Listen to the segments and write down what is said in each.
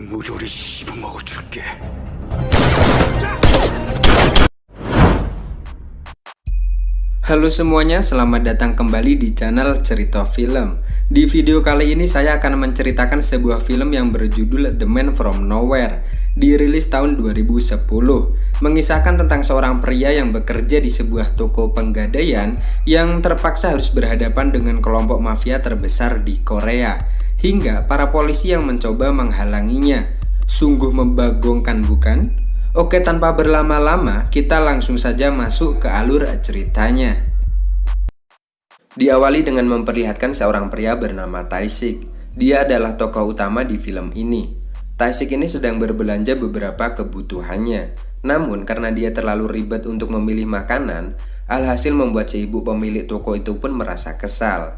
무조리 씹어먹어 줄게. Halo semuanya, selamat datang kembali di channel Cerita Film. Di video kali ini saya akan menceritakan sebuah film yang berjudul The Man From Nowhere, dirilis tahun 2010, mengisahkan tentang seorang pria yang bekerja di sebuah toko penggadaian yang terpaksa harus berhadapan dengan kelompok mafia terbesar di Korea, hingga para polisi yang mencoba menghalanginya. Sungguh membagongkan bukan? Oke tanpa berlama-lama kita langsung saja masuk ke alur ceritanya. Diawali dengan memperlihatkan seorang pria bernama Taisik. Dia adalah tokoh utama di film ini. Taisik ini sedang berbelanja beberapa kebutuhannya. Namun karena dia terlalu ribet untuk memilih makanan, alhasil membuat si ibu pemilik toko itu pun merasa kesal.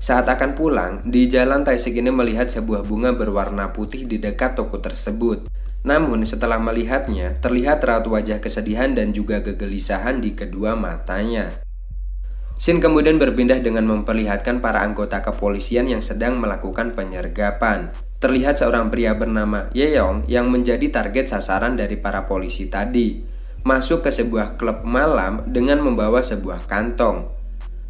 Saat akan pulang, di jalan Taisik ini melihat sebuah bunga berwarna putih di dekat toko tersebut. Namun setelah melihatnya, terlihat raut wajah kesedihan dan juga kegelisahan di kedua matanya. Sin kemudian berpindah dengan memperlihatkan para anggota kepolisian yang sedang melakukan penyergapan. Terlihat seorang pria bernama Yeong yang menjadi target sasaran dari para polisi tadi. Masuk ke sebuah klub malam dengan membawa sebuah kantong.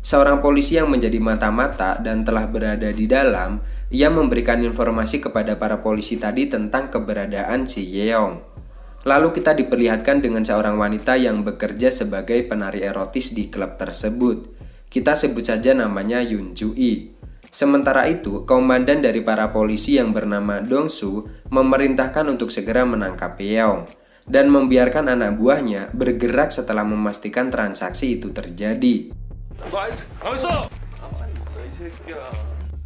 Seorang polisi yang menjadi mata-mata dan telah berada di dalam, ia memberikan informasi kepada para polisi tadi tentang keberadaan si Yeong. Lalu kita diperlihatkan dengan seorang wanita yang bekerja sebagai penari erotis di klub tersebut. Kita sebut saja namanya Yun Jui. Sementara itu, komandan dari para polisi yang bernama Dongsu memerintahkan untuk segera menangkap Yeong dan membiarkan anak buahnya bergerak setelah memastikan transaksi itu terjadi.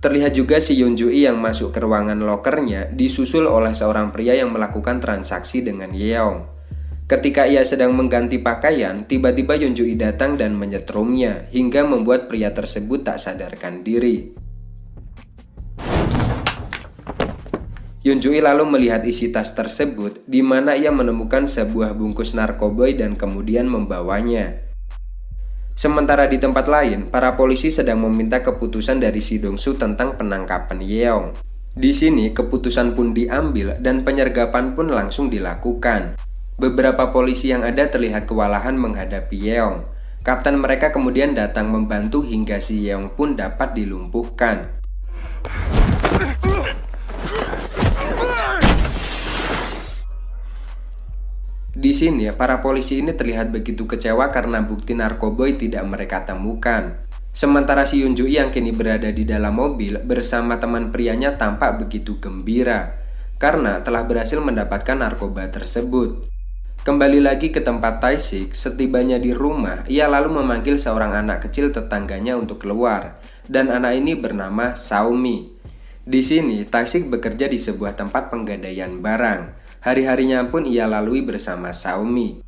Terlihat juga si Yunjui yang masuk ke ruangan lokernya disusul oleh seorang pria yang melakukan transaksi dengan Yeong. Ketika ia sedang mengganti pakaian, tiba-tiba Yunjui datang dan menyetrumnya hingga membuat pria tersebut tak sadarkan diri. Yunjui lalu melihat isi tas tersebut di mana ia menemukan sebuah bungkus narkoboy dan kemudian membawanya. Sementara di tempat lain, para polisi sedang meminta keputusan dari Si Dongsu tentang penangkapan Yeong. Di sini, keputusan pun diambil dan penyergapan pun langsung dilakukan. Beberapa polisi yang ada terlihat kewalahan menghadapi Yeong. Kapten mereka kemudian datang membantu hingga si Yeong pun dapat dilumpuhkan. Di sini, para polisi ini terlihat begitu kecewa karena bukti narkoboy tidak mereka temukan. Sementara si Yunjui yang kini berada di dalam mobil bersama teman prianya tampak begitu gembira karena telah berhasil mendapatkan narkoba tersebut. Kembali lagi ke tempat Taisik, setibanya di rumah, ia lalu memanggil seorang anak kecil tetangganya untuk keluar, dan anak ini bernama Saumi. Di sini, Taisik bekerja di sebuah tempat penggadaian barang, Hari-harinya pun ia lalui bersama Xiaomi.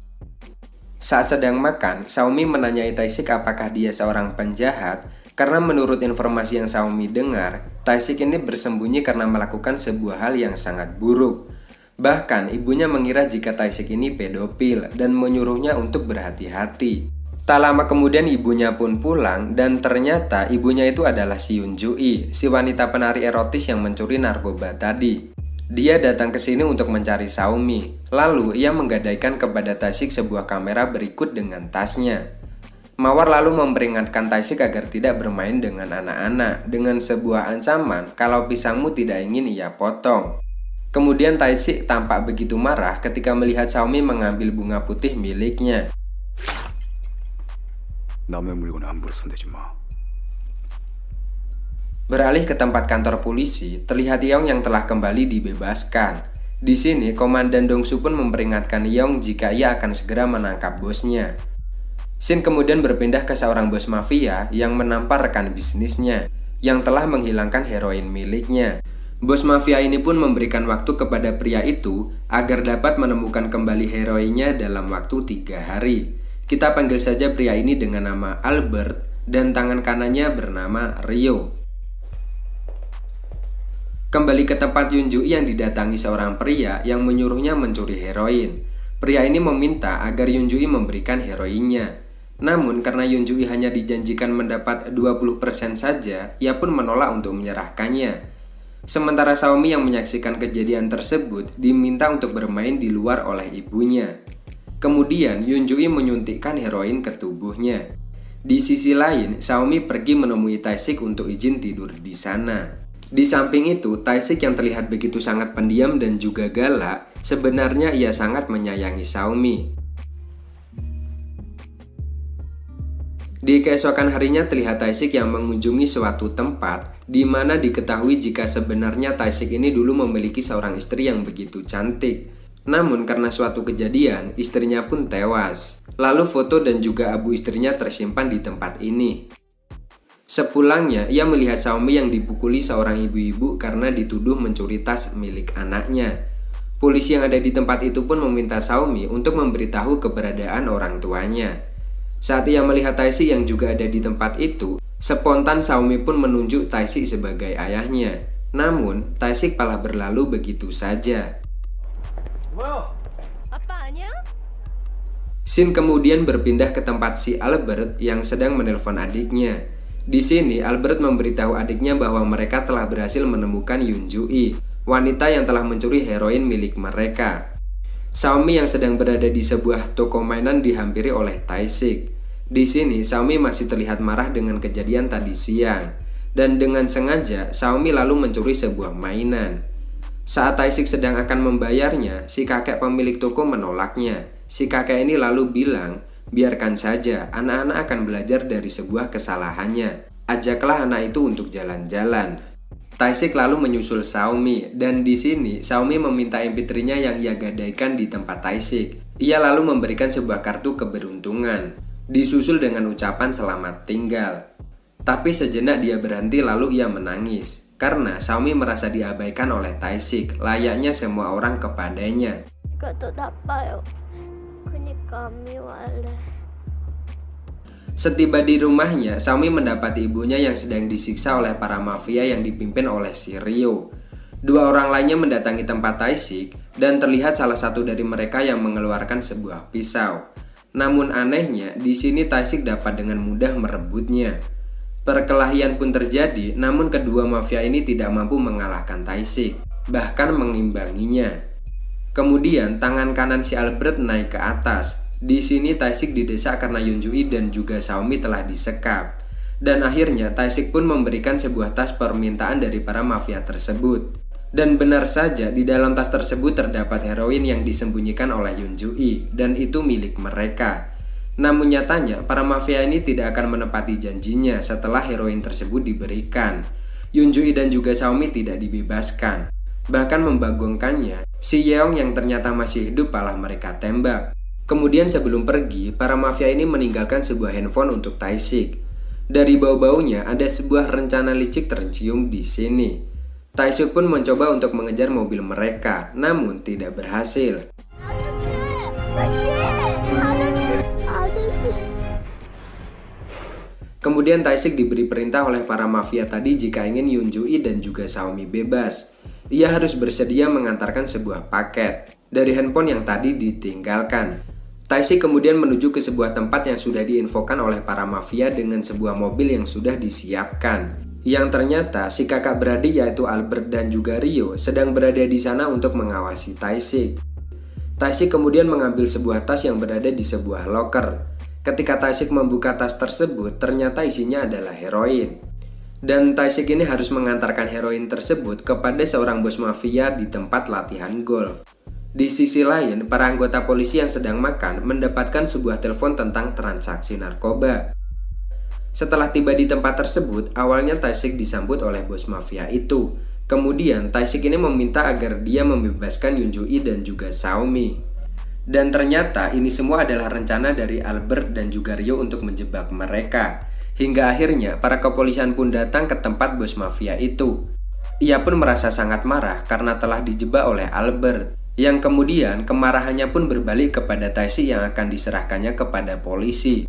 Saat sedang makan, Xiaomi menanyai Taisik apakah dia seorang penjahat karena menurut informasi yang Xiaomi dengar, Taisik ini bersembunyi karena melakukan sebuah hal yang sangat buruk. Bahkan ibunya mengira jika Taisik ini pedofil dan menyuruhnya untuk berhati-hati. Tak lama kemudian ibunya pun pulang dan ternyata ibunya itu adalah si Yun Jui, si wanita penari erotis yang mencuri narkoba tadi. Dia datang ke sini untuk mencari Xiaomi. Lalu ia menggadaikan kepada Taisik sebuah kamera berikut dengan tasnya. Mawar lalu memperingatkan Taisik agar tidak bermain dengan anak-anak dengan sebuah ancaman kalau pisangmu tidak ingin ia potong. Kemudian Taisik tampak begitu marah ketika melihat Xiaomi mengambil bunga putih miliknya. Beralih ke tempat kantor polisi, terlihat Yong yang telah kembali dibebaskan. Di sini, Komandan Dongsu pun memperingatkan Yong jika ia akan segera menangkap bosnya. Shin kemudian berpindah ke seorang bos mafia yang menampar rekan bisnisnya yang telah menghilangkan heroin miliknya. Bos mafia ini pun memberikan waktu kepada pria itu agar dapat menemukan kembali heroinnya dalam waktu tiga hari. Kita panggil saja pria ini dengan nama Albert dan tangan kanannya bernama Rio. Kembali ke tempat Yunju yang didatangi seorang pria yang menyuruhnya mencuri heroin. Pria ini meminta agar Yunjui memberikan heroinnya. Namun karena Yunjui hanya dijanjikan mendapat 20% saja, ia pun menolak untuk menyerahkannya. Sementara Xiaomi yang menyaksikan kejadian tersebut diminta untuk bermain di luar oleh ibunya. Kemudian Yunjui menyuntikkan heroin ke tubuhnya. Di sisi lain, Xiaomi pergi menemui Taisik untuk izin tidur di sana. Di samping itu, Taisik yang terlihat begitu sangat pendiam dan juga galak, sebenarnya ia sangat menyayangi Xiaomi. Di keesokan harinya terlihat Taisik yang mengunjungi suatu tempat di mana diketahui jika sebenarnya Taisik ini dulu memiliki seorang istri yang begitu cantik. Namun karena suatu kejadian, istrinya pun tewas. Lalu foto dan juga abu istrinya tersimpan di tempat ini. Sepulangnya, ia melihat Xiaomi yang dipukuli seorang ibu-ibu karena dituduh mencuri tas milik anaknya. Polisi yang ada di tempat itu pun meminta Xiaomi untuk memberitahu keberadaan orang tuanya. Saat ia melihat Taisi yang juga ada di tempat itu, spontan Xiaomi pun menunjuk Taisi sebagai ayahnya. Namun, Taisi malah berlalu begitu saja. Apanya? Sin kemudian berpindah ke tempat si Albert yang sedang menelpon adiknya. Di sini, Albert memberitahu adiknya bahwa mereka telah berhasil menemukan Yun Jui, wanita yang telah mencuri heroin milik mereka. Xiaomi yang sedang berada di sebuah toko mainan dihampiri oleh Taisik. Di sini, Xiaomi masih terlihat marah dengan kejadian tadi siang. Dan dengan sengaja, Xiaomi lalu mencuri sebuah mainan. Saat Taisik sedang akan membayarnya, si kakek pemilik toko menolaknya. Si kakek ini lalu bilang, biarkan saja, anak-anak akan belajar dari sebuah kesalahannya. Ajaklah anak itu untuk jalan-jalan. Taisik lalu menyusul Xiaomi dan di sini Xiaomi meminta MP3-nya yang ia gadaikan di tempat Taisik. Ia lalu memberikan sebuah kartu keberuntungan, disusul dengan ucapan selamat tinggal. Tapi sejenak dia berhenti lalu ia menangis karena Xiaomi merasa diabaikan oleh Taisik, layaknya semua orang kepadanya. Setiba di rumahnya, Xiaomi mendapati ibunya yang sedang disiksa oleh para mafia yang dipimpin oleh si Rio. Dua orang lainnya mendatangi tempat Taisik dan terlihat salah satu dari mereka yang mengeluarkan sebuah pisau. Namun anehnya, di sini Taisik dapat dengan mudah merebutnya. Perkelahian pun terjadi, namun kedua mafia ini tidak mampu mengalahkan Taisik, bahkan mengimbanginya. Kemudian tangan kanan si Albert naik ke atas, di sini Taisik didesak karena Yunjui dan juga Xiaomi telah disekap. Dan akhirnya Taisik pun memberikan sebuah tas permintaan dari para mafia tersebut. Dan benar saja di dalam tas tersebut terdapat heroin yang disembunyikan oleh Yunjui dan itu milik mereka. Namun nyatanya para mafia ini tidak akan menepati janjinya setelah heroin tersebut diberikan. Yunjui dan juga Xiaomi tidak dibebaskan. Bahkan membagongkannya, si Yeong yang ternyata masih hidup malah mereka tembak. Kemudian sebelum pergi, para mafia ini meninggalkan sebuah handphone untuk Taisik. Dari bau-baunya ada sebuah rencana licik tercium di sini. Taisik pun mencoba untuk mengejar mobil mereka, namun tidak berhasil. Kemudian Taisik diberi perintah oleh para mafia tadi jika ingin Yunjui dan juga Xiaomi bebas. Ia harus bersedia mengantarkan sebuah paket dari handphone yang tadi ditinggalkan. Taisi kemudian menuju ke sebuah tempat yang sudah diinfokan oleh para mafia dengan sebuah mobil yang sudah disiapkan. Yang ternyata si kakak beradik yaitu Albert dan juga Rio sedang berada di sana untuk mengawasi Taisik. Taisik kemudian mengambil sebuah tas yang berada di sebuah locker. Ketika Taisik membuka tas tersebut, ternyata isinya adalah heroin. Dan Taisik ini harus mengantarkan heroin tersebut kepada seorang bos mafia di tempat latihan golf. Di sisi lain, para anggota polisi yang sedang makan mendapatkan sebuah telepon tentang transaksi narkoba. Setelah tiba di tempat tersebut, awalnya Taisik disambut oleh bos mafia itu. Kemudian, Taisik ini meminta agar dia membebaskan Yunjui dan juga Xiaomi. Dan ternyata ini semua adalah rencana dari Albert dan juga Rio untuk menjebak mereka. Hingga akhirnya, para kepolisian pun datang ke tempat bos mafia itu. Ia pun merasa sangat marah karena telah dijebak oleh Albert yang kemudian kemarahannya pun berbalik kepada Taisi yang akan diserahkannya kepada polisi.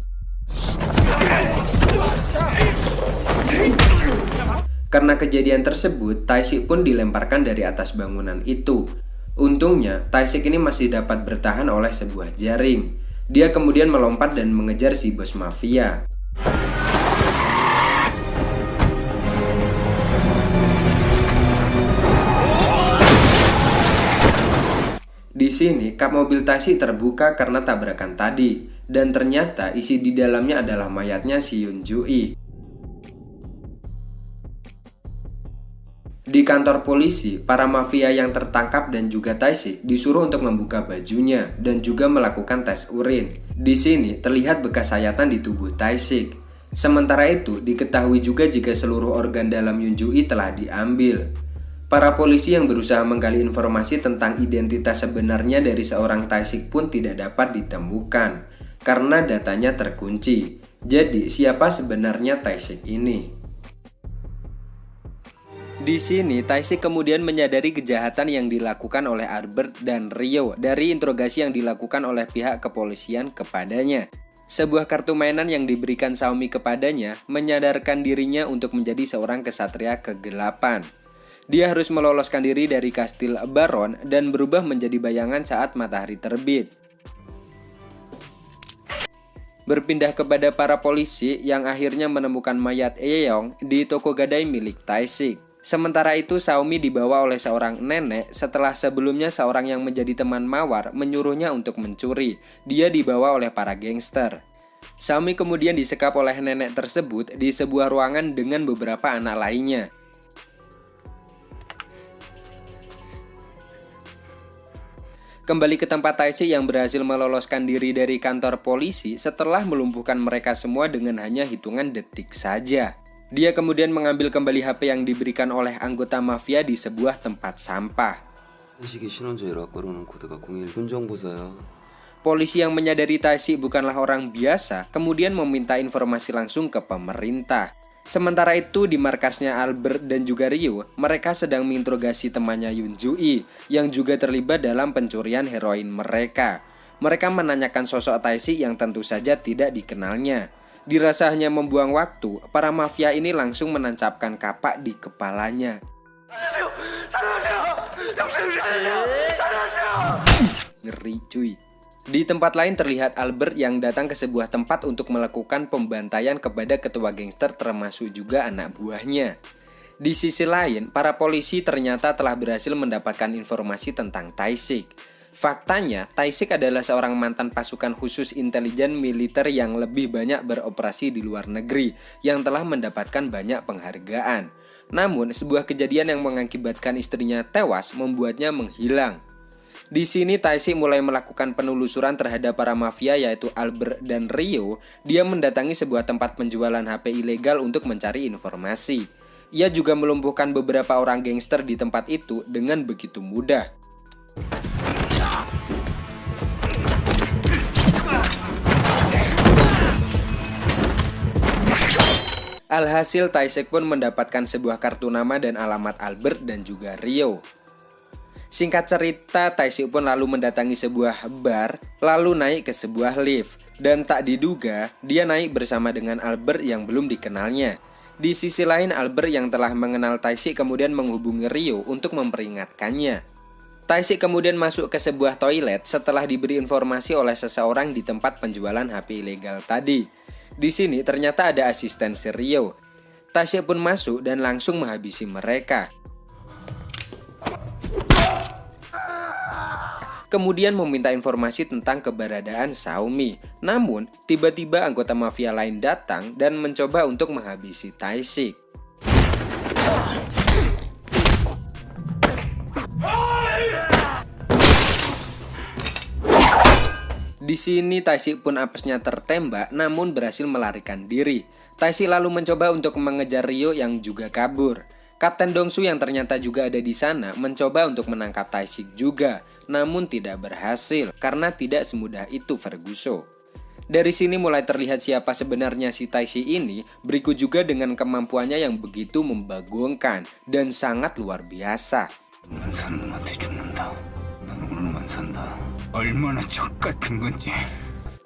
Karena kejadian tersebut, Taisik pun dilemparkan dari atas bangunan itu. Untungnya, Taisik ini masih dapat bertahan oleh sebuah jaring. Dia kemudian melompat dan mengejar si bos mafia. Sini, kap mobil Taisi terbuka karena tabrakan tadi, dan ternyata isi di dalamnya adalah mayatnya si Yun Jui. Di kantor polisi, para mafia yang tertangkap dan juga Taisi disuruh untuk membuka bajunya dan juga melakukan tes urin. Di sini terlihat bekas sayatan di tubuh Taisik. Sementara itu, diketahui juga jika seluruh organ dalam Yunjui telah diambil. Para polisi yang berusaha menggali informasi tentang identitas sebenarnya dari seorang Taisik pun tidak dapat ditemukan karena datanya terkunci. Jadi, siapa sebenarnya Taisik ini? Di sini, Taisik kemudian menyadari kejahatan yang dilakukan oleh Albert dan Rio dari interogasi yang dilakukan oleh pihak kepolisian kepadanya. Sebuah kartu mainan yang diberikan Xiaomi kepadanya menyadarkan dirinya untuk menjadi seorang kesatria kegelapan. Dia harus meloloskan diri dari kastil Baron dan berubah menjadi bayangan saat matahari terbit. Berpindah kepada para polisi yang akhirnya menemukan mayat Eyong di toko gadai milik Taisik. Sementara itu Xiaomi dibawa oleh seorang nenek setelah sebelumnya seorang yang menjadi teman Mawar menyuruhnya untuk mencuri. Dia dibawa oleh para gangster. Xiaomi kemudian disekap oleh nenek tersebut di sebuah ruangan dengan beberapa anak lainnya. Kembali ke tempat Taisi yang berhasil meloloskan diri dari kantor polisi setelah melumpuhkan mereka semua dengan hanya hitungan detik saja. Dia kemudian mengambil kembali HP yang diberikan oleh anggota mafia di sebuah tempat sampah. Polisi yang menyadari Taisi bukanlah orang biasa, kemudian meminta informasi langsung ke pemerintah. Sementara itu di markasnya Albert dan juga Rio, mereka sedang menginterogasi temannya Yun Jui yang juga terlibat dalam pencurian heroin mereka. Mereka menanyakan sosok Taisi yang tentu saja tidak dikenalnya. Dirasa hanya membuang waktu, para mafia ini langsung menancapkan kapak di kepalanya. Ngeri cuy. Di tempat lain terlihat Albert yang datang ke sebuah tempat untuk melakukan pembantaian kepada ketua gangster termasuk juga anak buahnya. Di sisi lain, para polisi ternyata telah berhasil mendapatkan informasi tentang Taisik. Faktanya, Taisik adalah seorang mantan pasukan khusus intelijen militer yang lebih banyak beroperasi di luar negeri yang telah mendapatkan banyak penghargaan. Namun, sebuah kejadian yang mengakibatkan istrinya tewas membuatnya menghilang. Di sini Taisi mulai melakukan penelusuran terhadap para mafia yaitu Albert dan Rio. Dia mendatangi sebuah tempat penjualan HP ilegal untuk mencari informasi. Ia juga melumpuhkan beberapa orang gangster di tempat itu dengan begitu mudah. Alhasil Taisek pun mendapatkan sebuah kartu nama dan alamat Albert dan juga Rio. Singkat cerita, Taisi pun lalu mendatangi sebuah bar, lalu naik ke sebuah lift. Dan tak diduga, dia naik bersama dengan Albert yang belum dikenalnya. Di sisi lain, Albert yang telah mengenal Taisi kemudian menghubungi Rio untuk memperingatkannya. Taisi kemudian masuk ke sebuah toilet setelah diberi informasi oleh seseorang di tempat penjualan HP ilegal tadi. Di sini ternyata ada asisten Rio. Taisi pun masuk dan langsung menghabisi mereka. Kemudian meminta informasi tentang keberadaan Xiaomi. Namun, tiba-tiba anggota mafia lain datang dan mencoba untuk menghabisi Taisik. Di sini Taisik pun apesnya tertembak namun berhasil melarikan diri. Taisik lalu mencoba untuk mengejar Rio yang juga kabur. Kapten Dongsu yang ternyata juga ada di sana mencoba untuk menangkap Taisik juga, namun tidak berhasil karena tidak semudah itu Ferguso. Dari sini mulai terlihat siapa sebenarnya si Taisi ini, berikut juga dengan kemampuannya yang begitu membagongkan dan sangat luar biasa.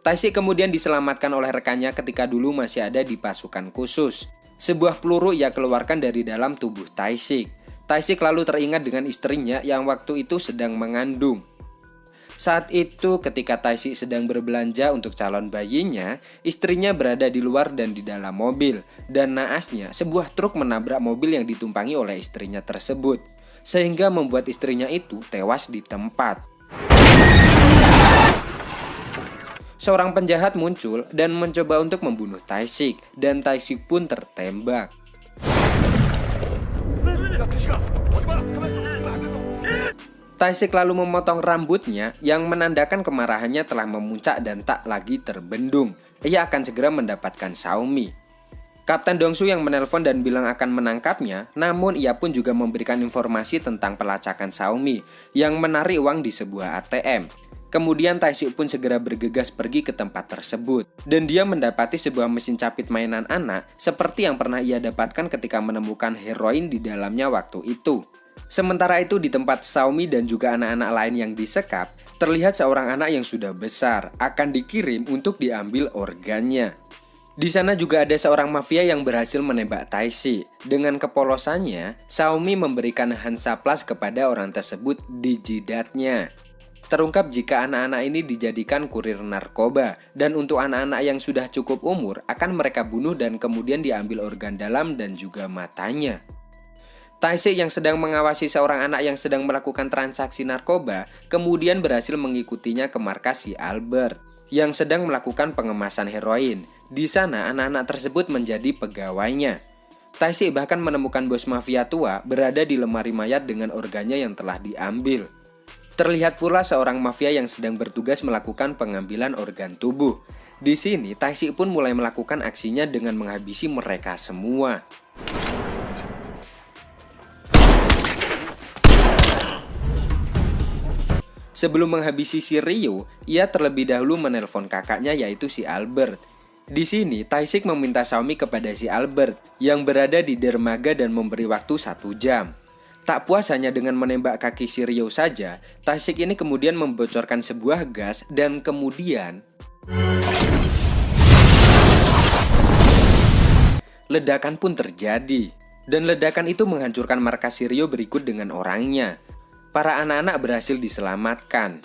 Taisi kemudian diselamatkan oleh rekannya ketika dulu masih ada di pasukan khusus. Sebuah peluru ia keluarkan dari dalam tubuh Taisik. Taisik lalu teringat dengan istrinya yang waktu itu sedang mengandung. Saat itu ketika Taisik sedang berbelanja untuk calon bayinya, istrinya berada di luar dan di dalam mobil. Dan naasnya sebuah truk menabrak mobil yang ditumpangi oleh istrinya tersebut. Sehingga membuat istrinya itu tewas di tempat. Seorang penjahat muncul dan mencoba untuk membunuh Taisik, dan Taisik pun tertembak. Taisik lalu memotong rambutnya yang menandakan kemarahannya telah memuncak dan tak lagi terbendung. Ia akan segera mendapatkan Xiaomi. Kapten Dongsu yang menelpon dan bilang akan menangkapnya, namun ia pun juga memberikan informasi tentang pelacakan Xiaomi yang menarik uang di sebuah ATM. Kemudian Taisik pun segera bergegas pergi ke tempat tersebut. Dan dia mendapati sebuah mesin capit mainan anak seperti yang pernah ia dapatkan ketika menemukan heroin di dalamnya waktu itu. Sementara itu di tempat Xiaomi dan juga anak-anak lain yang disekap, terlihat seorang anak yang sudah besar akan dikirim untuk diambil organnya. Di sana juga ada seorang mafia yang berhasil menembak Taisi. Dengan kepolosannya, Xiaomi memberikan Hansa Plus kepada orang tersebut di jidatnya. Terungkap jika anak-anak ini dijadikan kurir narkoba dan untuk anak-anak yang sudah cukup umur akan mereka bunuh dan kemudian diambil organ dalam dan juga matanya. Taisik yang sedang mengawasi seorang anak yang sedang melakukan transaksi narkoba kemudian berhasil mengikutinya ke markas si Albert yang sedang melakukan pengemasan heroin. Di sana anak-anak tersebut menjadi pegawainya. Taisik bahkan menemukan bos mafia tua berada di lemari mayat dengan organnya yang telah diambil. Terlihat pula seorang mafia yang sedang bertugas melakukan pengambilan organ tubuh. Di sini, Taisik pun mulai melakukan aksinya dengan menghabisi mereka semua. Sebelum menghabisi si Rio, ia terlebih dahulu menelpon kakaknya yaitu si Albert. Di sini, Taisik meminta Xiaomi kepada si Albert yang berada di dermaga dan memberi waktu satu jam. Tak puas hanya dengan menembak kaki si Rio saja, Taisik ini kemudian membocorkan sebuah gas dan kemudian... Ledakan pun terjadi. Dan ledakan itu menghancurkan markas Sirio berikut dengan orangnya para anak-anak berhasil diselamatkan.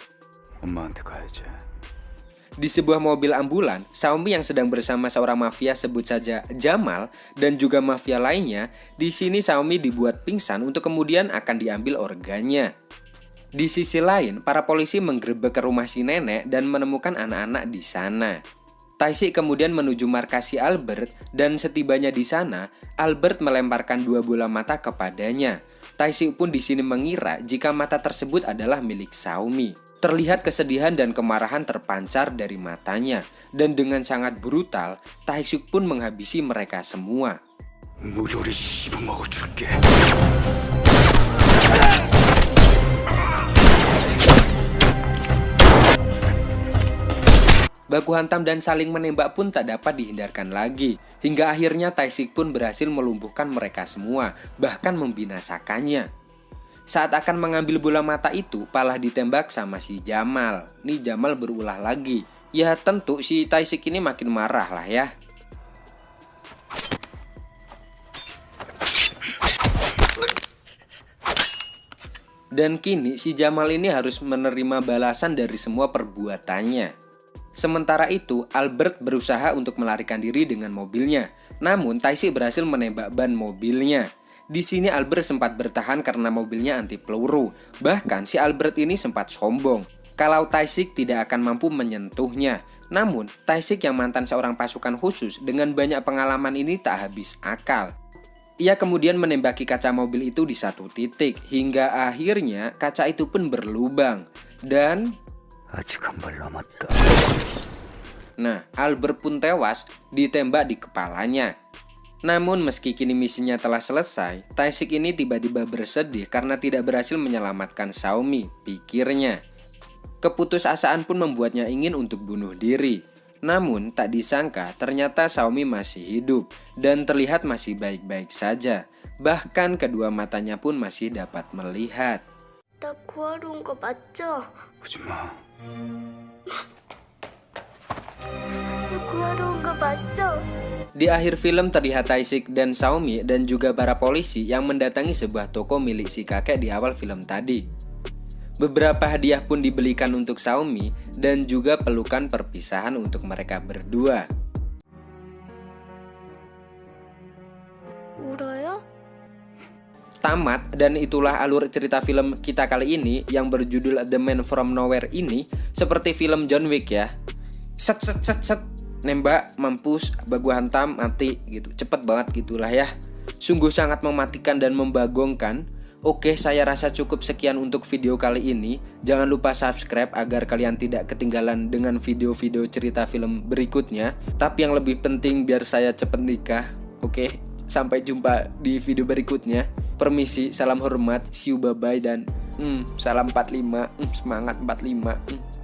Di sebuah mobil ambulan, Xiaomi yang sedang bersama seorang mafia sebut saja Jamal dan juga mafia lainnya, di sini Xiaomi dibuat pingsan untuk kemudian akan diambil organnya. Di sisi lain, para polisi menggerebek ke rumah si nenek dan menemukan anak-anak di sana. Taisi kemudian menuju markas si Albert dan setibanya di sana, Albert melemparkan dua bola mata kepadanya. Taisi pun di sini mengira jika mata tersebut adalah milik Xiaomi. Terlihat kesedihan dan kemarahan terpancar dari matanya, dan dengan sangat brutal, Taisuk pun menghabisi mereka semua. Baku hantam dan saling menembak pun tak dapat dihindarkan lagi. Hingga akhirnya Taisik pun berhasil melumpuhkan mereka semua, bahkan membinasakannya. Saat akan mengambil bola mata itu, Palah ditembak sama si Jamal. Nih Jamal berulah lagi. Ya tentu si Taisik ini makin marah lah ya. Dan kini si Jamal ini harus menerima balasan dari semua perbuatannya. Sementara itu, Albert berusaha untuk melarikan diri dengan mobilnya. Namun, Taisi berhasil menembak ban mobilnya. Di sini Albert sempat bertahan karena mobilnya anti peluru. Bahkan si Albert ini sempat sombong kalau Taisik tidak akan mampu menyentuhnya. Namun, Taisik yang mantan seorang pasukan khusus dengan banyak pengalaman ini tak habis akal. Ia kemudian menembaki kaca mobil itu di satu titik, hingga akhirnya kaca itu pun berlubang. Dan 아직 한발 남았다. Nah, Albert pun tewas ditembak di kepalanya. Namun meski kini misinya telah selesai, Taisik ini tiba-tiba bersedih karena tidak berhasil menyelamatkan Xiaomi, pikirnya. Keputusasaan pun membuatnya ingin untuk bunuh diri. Namun tak disangka ternyata Xiaomi masih hidup dan terlihat masih baik-baik saja. Bahkan kedua matanya pun masih dapat melihat. Di akhir film terlihat Taisik dan Xiaomi dan juga para polisi yang mendatangi sebuah toko milik si kakek di awal film tadi. Beberapa hadiah pun dibelikan untuk Xiaomi dan juga pelukan perpisahan untuk mereka berdua. Tamat dan itulah alur cerita film kita kali ini yang berjudul The Man From Nowhere ini seperti film John Wick ya. Set set set set nembak mampus bagu hantam mati gitu cepet banget gitulah ya sungguh sangat mematikan dan membagongkan Oke, saya rasa cukup sekian untuk video kali ini. Jangan lupa subscribe agar kalian tidak ketinggalan dengan video-video cerita film berikutnya. Tapi yang lebih penting biar saya cepet nikah. Oke, sampai jumpa di video berikutnya. Permisi, salam hormat, see you bye bye dan hmm, salam 45. Hmm, semangat 45. Hmm.